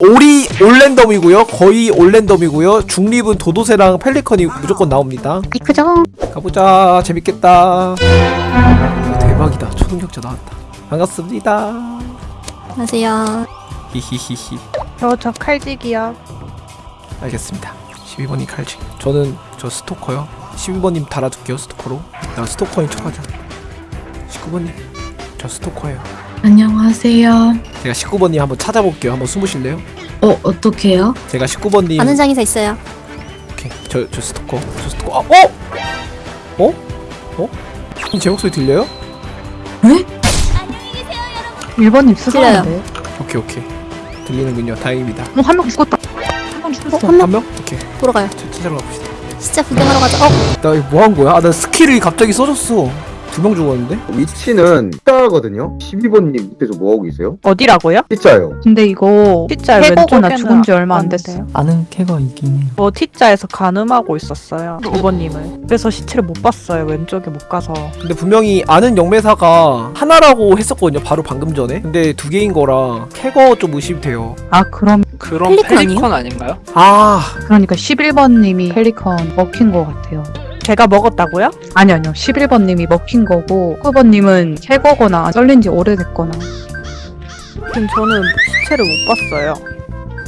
오리 올랜덤이고요. 거의 올랜덤이고요. 중립은 도도새랑 펠리컨이 무조건 나옵니다. 이크죠? 가보자. 재밌겠다. 대박이다. 초능력자 나왔다. 반갑습니다. 안녕하세요. 히히히히. 저, 저 칼직이요. 알겠습니다. 12번님 칼치 저는 저 스토커요. 12번님 달아둘게요 스토커로. 나 스토커인 척하자. 19번님 저 스토커예요 안녕하세요. 제가 19번님 한번 찾아볼게요 한번 숨으실래요? 어, 어떡해요? 제가 19번님 아는 장의사 있어요. 오케이 저, 저 스토커 저 스토커 아, 어? 어? 어? 제 목소리 들려요? 1번님 들려요. 수상한데. 오케이 오케이 들리는군요 다행입니다 어, 한 명 죽었다. 한 명 죽었어. 어, 한 명? 한 명? 오케이 보러 가요. 차- 찾아러 가봅시다 진짜 구경하러 가자. 어, 나 이거 뭐 한 거야? 아 나 스킬이 갑자기 써졌어 두 명 죽었는데? 위치는 X자거든요. 12번님 밑에서 뭐하고 계세요? 어디라고요? X자요. 근데 이거 T자 왼쪽나 해보고는 죽은 지 얼마 안안 됐어요. 아는 캐가 있긴 해요. 저 T자에서 가늠하고 있었어요. 5번님을. 그래서 시체를 못 봤어요. 왼쪽에 못 가서. 근데 분명히 아는 영매사가 하나라고 했었거든요 바로 방금 전에 근데 두 개인 거라 캐거 좀 의심이 돼요 아, 그럼, 그럼 펠리컨 아닌가요? 아 그러니까 11번님이 펠리컨 먹힌 거 같아요. 제가 먹었다고요? 아니, 아니요. 11번님이 먹힌 거고, 9번님은 캐거거나 썰린 지 오래됐거나. 지금 저는 시체를 못 봤어요.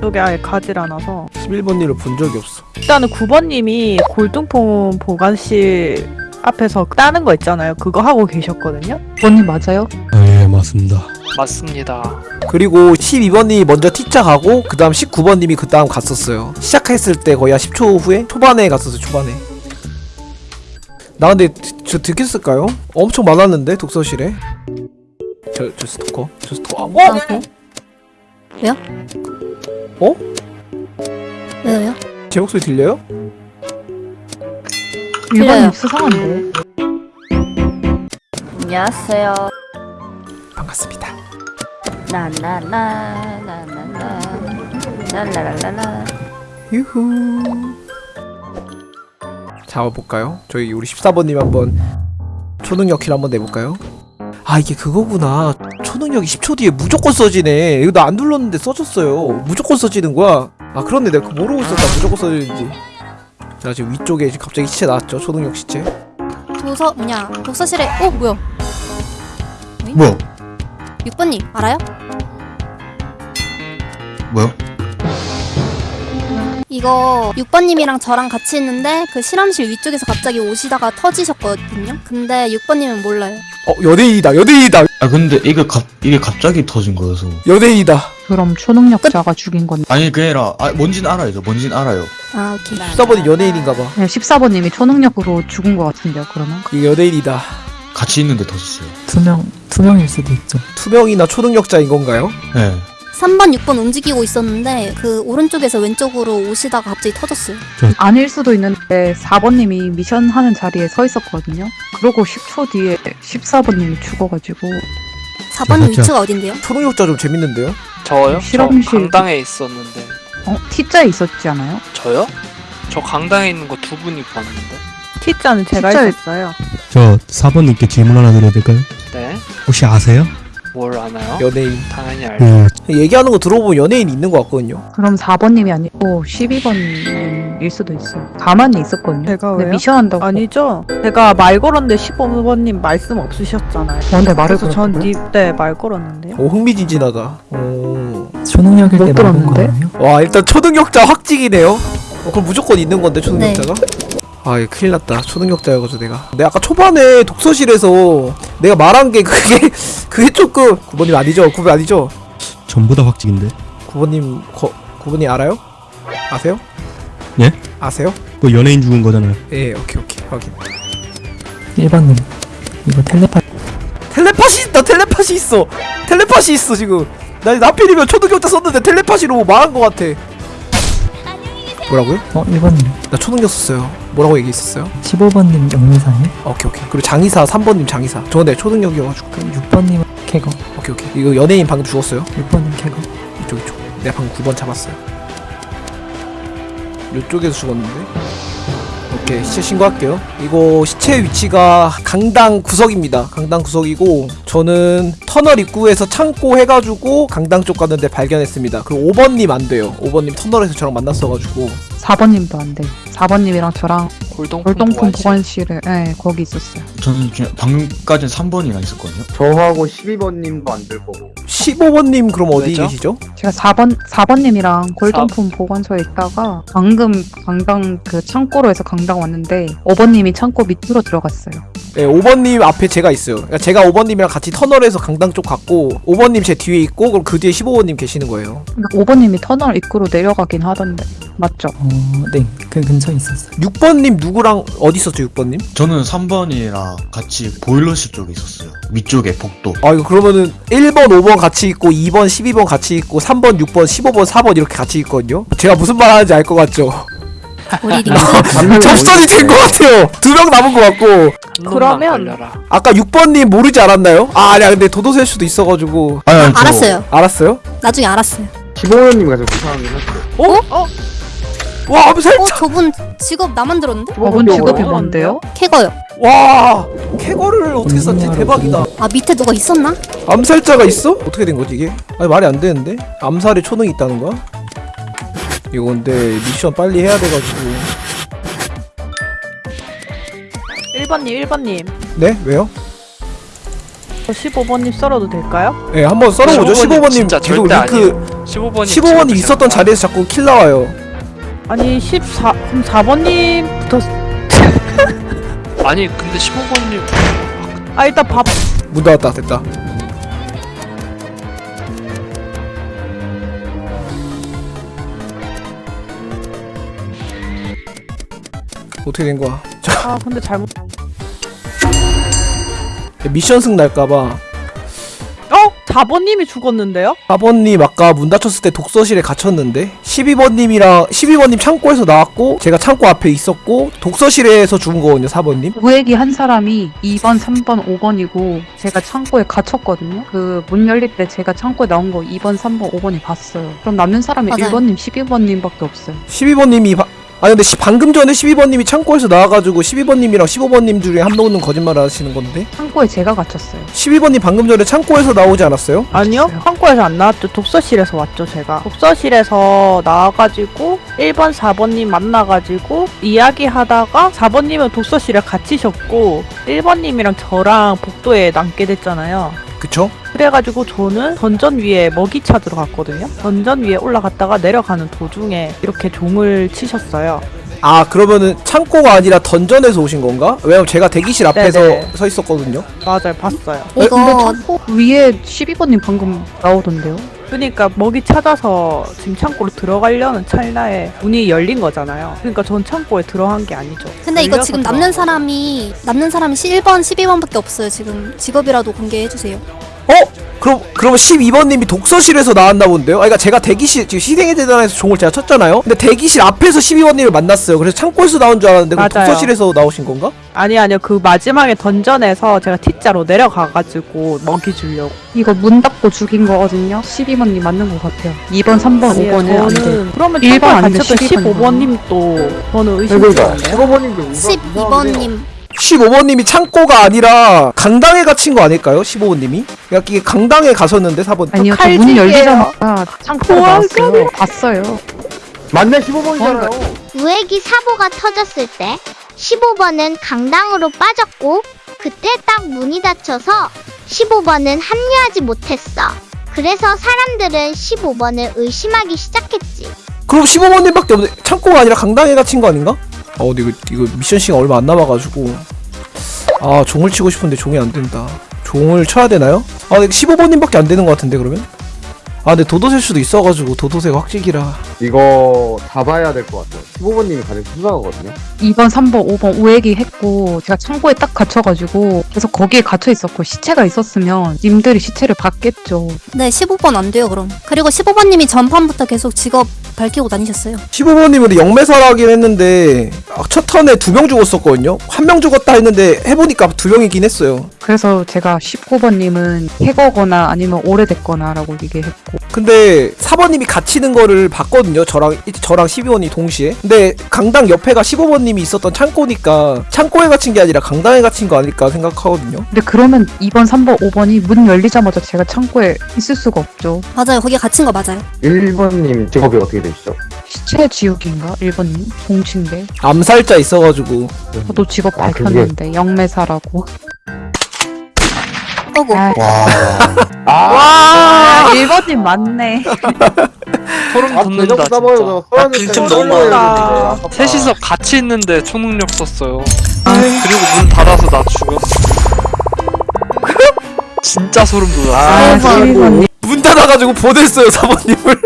쪽에 아예 가질 않아서. 11번님을 본 적이 없어 일단은 9번님이 골동품 보관실 앞에서 따는 거 있잖아요. 그거 하고 계셨거든요. 9번님 맞아요? 네, 맞습니다. 맞습니다. 그리고 12번님이 먼저 T자 가고 그 다음 19번님이 그 다음 갔었어요 시작했을 때 거의 한 10초 후에 초반에 갔었어요 초반에 나 근데 드- 저 듣겠을까요? 엄청 많았는데 독서실에 저, 저 스토커 저 스토커 아, 어? 아? 왜요? 어? 왜요? 제 목소리 들려요? 1번님 수상한데. 안녕하세요. 반갑습니다 라라라라라. 유후 잡아볼까요? 저희 우리 14번님 한번 초능력 킬 한번 내볼까요? 아 이게 그거구나 초능력이 10초 뒤에 무조건 써지네 이거 나 안 눌렀는데 써졌어요 무조건 써지는 거야 아 그렇네 내가 그거 모르고 있었다 무조건 써지는지 자 지금 위쪽에 지금 갑자기 시체 나왔죠 초능력 시체 도서 뭐냐? 독서실에 어 뭐야? 뭐야? 6번님 알아요? 뭐야? 이거 6번님이랑 저랑 같이 있는데 그 실험실 위쪽에서 갑자기 오시다가 터지셨거든요. 근데 6번님은 몰라요. 어 연예인이다 연예인이다 아 근데 이게 갑 이게 갑자기 터진 거여서 연예인이다 그럼 초능력자가 죽인 건데. 아니 그게 아니라 아 뭔진 알아요 저 뭔진 알아요 아 오케이. 14번이 연예인인가봐 네, 14번님이 초능력으로 죽은 거 같은데요, 그러면? 이게 연예인이다 같이 있는데 터졌어요 투명, 투명일 수도 있죠. 투명이나 초능력자인 건가요? 네 3번, 6번 움직이고 있었는데 그 오른쪽에서 왼쪽으로 오시다가 갑자기 터졌어요. 아닐 수도 있는데 4번님이 미션 하는 자리에 서 있었거든요. 그러고 10초 뒤에 14번님이 죽어가지고 4번 맞죠. 위치가 어딘데요? 초능력자 좀 재밌는데요? 저요? 실험실. 저 강당에 있었는데. 어? T자에 있었지 않아요? 저요? 저 강당에 있는 거 두 분이 봤는데. T자는 제가 T자에- 있었어요. 저 4번님께 질문 하나 드려도 될까요? 네. 혹시 아세요? 뭘 아나요? 연예인 당 그, 얘기하는 거 들어보면 연예인 있는 것 같거든요 그럼 4번님이 아니고 12번일 수도 있어요. 가만히 있었거든요. 제가 근데 왜요? 미션 한다고. 아니죠. 제가 말 걸었는데 15번님 말씀 없으셨잖아요. 저한테 말을 그래서 전 걸었어요. 니, 네, 말 걸었는데요. 오 흥미진진하다 오. 초능력일 못때 말한 들었는데? 거거든요. 와 일단 초능력자 확직이네요 어, 그럼 무조건 있는 건데 초능력자가? 아 이거 큰일 났다 초능력자여가지고 내가 내가 아까 초반에 독서실에서 내가 말한 게 그게 그게 조금 9번님 아니죠? 9번 아니죠? 전부 다 확직인데. 9번님 거, 9번님 알아요? 아세요? 예? 아세요? 그 연예인 죽은 거잖아요. 예 오케이 오케이 확인 1번님, 이거 텔레파 텔레파시 나 텔레파시 있어 텔레파시 있어 지금 나 나필이면 초능력자 썼는데 텔레파시로 뭐 말한 것 같아 뭐라고요? 어, 1번님. 나 초능력 썼어요 뭐라고 얘기했었어요? 15번님 영매사님. 오케이 오케이 그리고 장의사 3번님 장의사 저건 내 초능력이어가지고 그럼 6번님은 캐거. 오케이 오케이. 이거 연예인 방금 죽었어요? 6번님 캐거. 이쪽 이쪽. 내가 방금 9번 잡았어요. 이쪽에서 죽었는데? 오케이 시체 신고할게요. 이거 시체 위치가 강당 구석입니다. 강당 구석이고 저는 터널 입구에서 창고 해가지고 강당 쪽 갔는데 발견했습니다. 그리고 5번님 안 돼요. 5번님 터널에서 저랑 만났어가지고 4번님도 안 돼요. 4번님이랑 저랑 골동품 골동품 보관실. 보관실에 네, 거기 있었어요. 저는 방금까지는 3번이랑 있었거든요. 저하고 12번님도 안 될 거고 15번님 그럼 어디 왜죠? 계시죠? 제가 4번 4번님이랑 골동품 보관소에 있다가 방금 강당 그 창고로 해서 강당 왔는데 5번님이 창고 밑으로 들어갔어요. 네 5번님 앞에 제가 있어요 그러니까 제가 5번님이랑 같이 터널에서 강당 쪽 갔고 5번님 제 뒤에 있고 그럼 그 뒤에 15번님 계시는 거예요 그러니까 5번님이 터널 입구로 내려가긴 하던데 맞죠? 어, 네. 그 근처에 있었어요. 6번님 누구랑 어디 있었죠 6번님? 저는 3번이랑 같이 보일러실 쪽에 있었어요. 위쪽에 복도. 아 이거 그러면은 1번 5번 같이 있고 2번 12번 같이 있고 3번 6번 15번 4번 이렇게 같이 있거든요 제가 무슨 말 하는지 알 것 같죠? 우리 링크 접선이 된 것 같아요 두 명 남은 것 같고 그러면-. 아까 6번님 모르지 않았나요? 아 아니야 근데 도도새일 수도 있어가지고 아니, 아니, 저- 알았어요. 알았어요? 나중에 알았어요. 15번님과 좀 수상하긴 했어요 와 암살 어 저분 직업 나만 들었는데? 5번 직업이? 뭔데요? 캐거요. 와 캐거를 어떻게 썼지 대박이다 아 밑에 누가 있었나? 암살자가 있어? 어떻게 된 거지 이게? 아니 말이 안 되는데 암살에 초능이 있다는 거야? 이거 근데 미션 빨리 해야 돼가지고 1번님 1번님 네 왜요? 저 15번님 썰어도 될까요? 네 한번 썰어보죠 15번님 진짜 계속 절대 링크 아니에요. 15번님 15번님 있었던 자리에서 자꾸 킬 나와요 아니 14 그럼 4번님부터 아니 근데 15번님 아 일단 밥 문 닫았다 됐다 어떻게 된 거야? 아 근데 잘못 미션 승 날까봐 어? 4번님이 죽었는데요? 4번님 아까 문 닫혔을 때 독서실에 갇혔는데 12번님이랑 12번님 창고에서 나왔고 제가 창고 앞에 있었고 독서실에서 죽은 거거든요 4번님 우액이 한 사람이 2번, 3번, 5번이고 제가 창고에 갇혔거든요. 그 문 열릴 때 제가 창고에 나온 거 2번, 3번, 5번이 봤어요. 그럼 남는 사람이 맞아요. 1번님, 12번님밖에 없어요. 12번님이 바... 아 근데 시- 방금 전에 12번님이 창고에서 나와가지고 12번님이랑 15번님 중에 한 명은 거짓말 하시는 건데 창고에 제가 갇혔어요. 12번님 방금 전에 창고에서 나오지 않았어요? 아니요. 창고에서 안 나왔죠 독서실에서 왔죠 제가 독서실에서 나와가지고 1번 4번님 만나가지고 이야기하다가 4번님은 독서실에 갇히셨고 1번님이랑 저랑 복도에 남게 됐잖아요 그쵸? 그래가지고 저는 던전 위에 먹이 찾으러 갔거든요 던전 위에 올라갔다가 내려가는 도중에 이렇게 종을 치셨어요 아 그러면은 창고가 아니라 던전에서 오신 건가? 왜냐면 제가 대기실 앞에서 네네. 서 있었거든요 맞아요 봤어요 근데 이거 창고 위에 12번님 방금 나오던데요? 그러니까 먹이 찾아서 지금 창고로 들어가려는 찰나에 문이 열린 거잖아요. 그러니까 전 창고에 들어간 게 아니죠. 근데 이거 지금 남는. 사람이 남는 사람이 1번, 12번밖에 없어요. 지금 직업이라도 공개해 주세요. 어? 그럼 그러면 12번님이 독서실에서 나왔나 본데요? 아 그러니까 제가 대기실 지금 희생의 재단에서 종을 제가 쳤잖아요. 근데 대기실 앞에서 12번님을 만났어요. 그래서 창고에서 나온 줄 알았는데 그럼 맞아요. 독서실에서 나오신 건가? 아니 아니요 그 마지막에 던전에서 제가 T자로 내려가가지고 먹이 주려고. 이거 문 닫고 죽인 거거든요. 12번님 맞는 것 같아요. 2번, 3번, 아니에요, 5번은 안 돼. 그러면 일번 창고에 아니면 갇혔던 12번 15번님도 저는. 15번님도 12번님 15번님이 창고가 아니라 강당에 갇힌 거 아닐까요? 15번님이? 이게 강당에 가셨는데 4번 아니요, 칼 저문. 열리자마자 창고에 우와, 나왔어요. 봤어요. 맞네 15번이잖아요 우액이 사고가 터졌을 때 15번은 강당으로 빠졌고 그때 딱 문이 닫혀서 15번은 합류하지 못했어. 그래서 사람들은 15번을 의심하기 시작했지. 그럼 15번님밖에 없네. 창고가 아니라 강당에 갇힌 거 아닌가? 어, 근데 이거, 이거 미션 시간 얼마 안 남아가지고. 아, 종을 치고 싶은데 종이 안 된다. 종을 쳐야 되나요? 아, 근데 15번님밖에 안 되는 것 같은데, 그러면? 아, 근데 도도새 수도 있어가지고, 도도새가 확직이라. 이거 다 봐야 될 것 같아요 15번님이 가장 수상하거든요 2번, 3번, 5번 우액이 했고 제가 창고에 딱 갇혀가지고 계속 거기에 갇혀 있었고 시체가 있었으면 님들이 시체를 봤겠죠. 네 15번 안 돼요 그럼 그리고 15번님이 전판부터 계속 직업 밝히고 다니셨어요 15번님은 영매사라긴 했는데, 아, 첫 턴에 두 명 죽었었거든요? 한 명 죽었다 했는데, 해보니까 두 명이긴 했어요. 그래서 제가 19번님은 해거거나 아니면 오래됐거나라고 얘기했고 근데 4번님이 갇히는 거를 봤거든요. 저랑 저랑 12번이 동시에. 근데 강당 옆에가 15번님이 있었던 창고니까 창고에 갇힌 게 아니라 강당에 갇힌 거 아닐까 생각하거든요. 근데 그러면 2번, 3번, 5번이 문 열리자마자 제가 창고에 있을 수가 없죠. 맞아요. 거기에 갇힌 거 맞아요. 1번님 직업이 어떻게 되시죠? 시체 지우기인가? 1번님? 공치인데. 암살자 있어가지고 저도 직업 아, 밝혔는데 영매사라고. 어구. 아, 아, 와, 1번님 맞네. 소름 아, 돋는다. 진짜. 빈틈 되는데 너무 많아. 셋이서 같이 있는데 초능력 썼어요. 그리고 문 닫아서 나 죽였어. 진짜 소름 돋았어. 아, 12번님. 문 닫아가지고 보냈어요 사모님을.